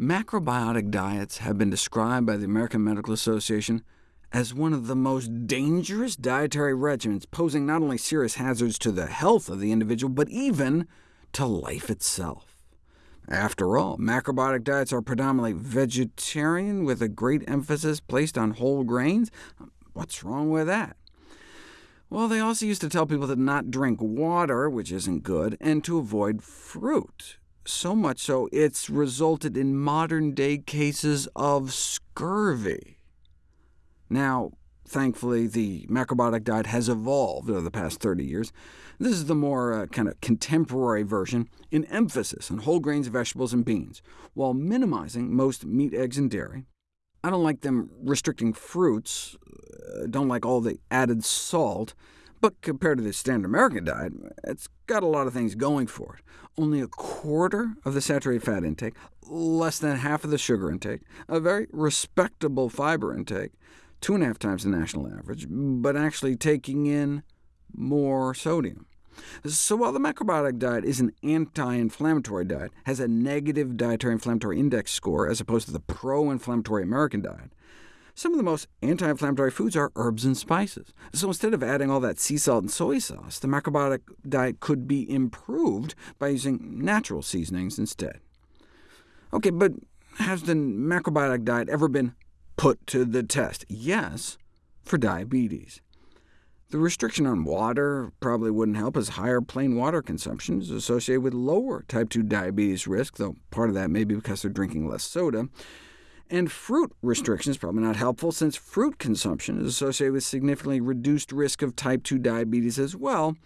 Macrobiotic diets have been described by the American Medical Association as one of the most dangerous dietary regimens, posing not only serious hazards to the health of the individual, but even to life itself. After all, macrobiotic diets are predominantly vegetarian, with a great emphasis placed on whole grains. What's wrong with that? Well, they also used to tell people to not drink water, which isn't good, and to avoid fruit. So much so, it's resulted in modern-day cases of scurvy. Now, thankfully, the macrobiotic diet has evolved over the past 30 years. This is the more uh, kind of contemporary version, in emphasis on whole grains, vegetables, and beans, while minimizing most meat, eggs, and dairy. I don't like them restricting fruits, uh, don't like all the added salt, but compared to the standard American diet, it's got a lot of things going for it. Only a quarter of the saturated fat intake, less than half of the sugar intake, a very respectable fiber intake, two and a half times the national average, but actually taking in more sodium. So while the macrobiotic diet is an anti-inflammatory diet, has a negative dietary inflammatory index score as opposed to the pro-inflammatory American diet, some of the most anti-inflammatory foods are herbs and spices. So instead of adding all that sea salt and soy sauce, the macrobiotic diet could be improved by using natural seasonings instead. OK, but has the macrobiotic diet ever been put to the test? Yes, for diabetes. The restriction on water probably wouldn't help, as higher plain water consumption is associated with lower type 2 diabetes risk, though part of that may be because they're drinking less soda. And fruit restriction is probably not helpful, since fruit consumption is associated with significantly reduced risk of type 2 diabetes as well,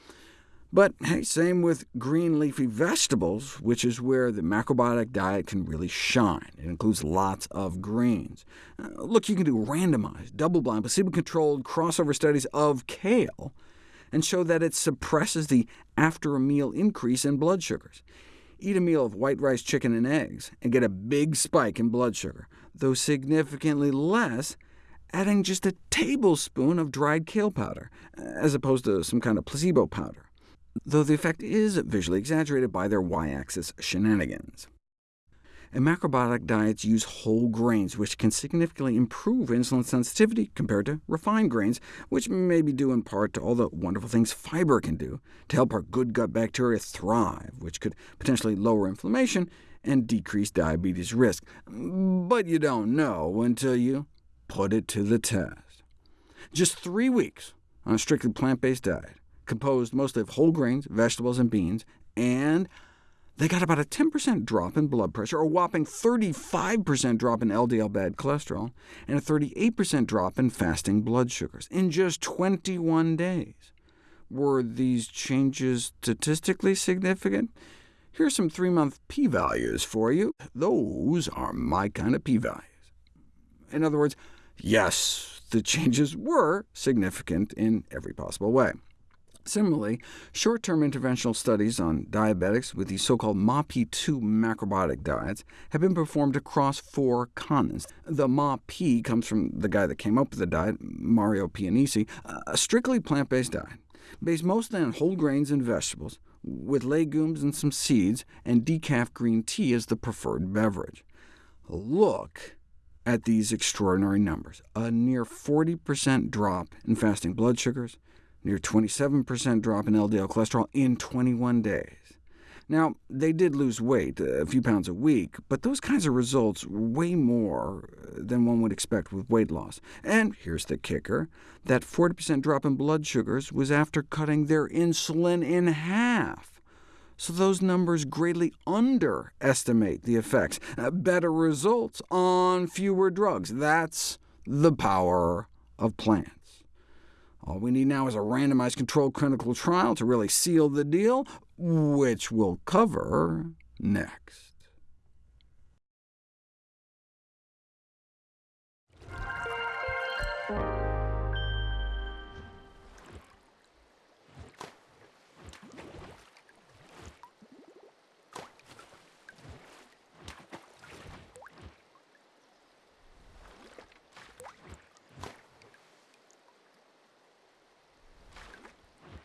but hey, same with green leafy vegetables, which is where the macrobiotic diet can really shine. It includes lots of greens. Uh, look, you can do randomized, double-blind, placebo-controlled crossover studies of kale, and show that it suppresses the after-a-meal increase in blood sugars. Eat a meal of white rice, chicken, and eggs, and get a big spike in blood sugar, though significantly less adding just a tablespoon of dried kale powder, as opposed to some kind of placebo powder though the effect is visually exaggerated by their y-axis shenanigans. And macrobiotic diets use whole grains, which can significantly improve insulin sensitivity compared to refined grains, which may be due in part to all the wonderful things fiber can do to help our good gut bacteria thrive, which could potentially lower inflammation and decrease diabetes risk. But you don't know until you put it to the test. Just three weeks on a strictly plant-based diet, composed mostly of whole grains, vegetables, and beans, and they got about a 10% drop in blood pressure, a whopping 35% drop in LDL bad cholesterol, and a 38% drop in fasting blood sugars in just 21 days. Were these changes statistically significant? Here are some three-month p-values for you. Those are my kind of p-values. In other words, yes, the changes were significant in every possible way. Similarly, short-term interventional studies on diabetics with the so-called MAPI-2 macrobiotic diets have been performed across four continents. The MAPI comes from the guy that came up with the diet, Mario Pianesi, a strictly plant-based diet, based mostly on whole grains and vegetables, with legumes and some seeds, and decaf green tea as the preferred beverage. Look at these extraordinary numbers. A near 40% drop in fasting blood sugars, near 27% drop in LDL cholesterol in 21 days. Now, they did lose weight, a few pounds a week, but those kinds of results way more than one would expect with weight loss. And here's the kicker, that 40% drop in blood sugars was after cutting their insulin in half. So those numbers greatly underestimate the effects. Uh, better results on fewer drugs. That's the power of plants. All we need now is a randomized controlled clinical trial to really seal the deal, which we'll cover next.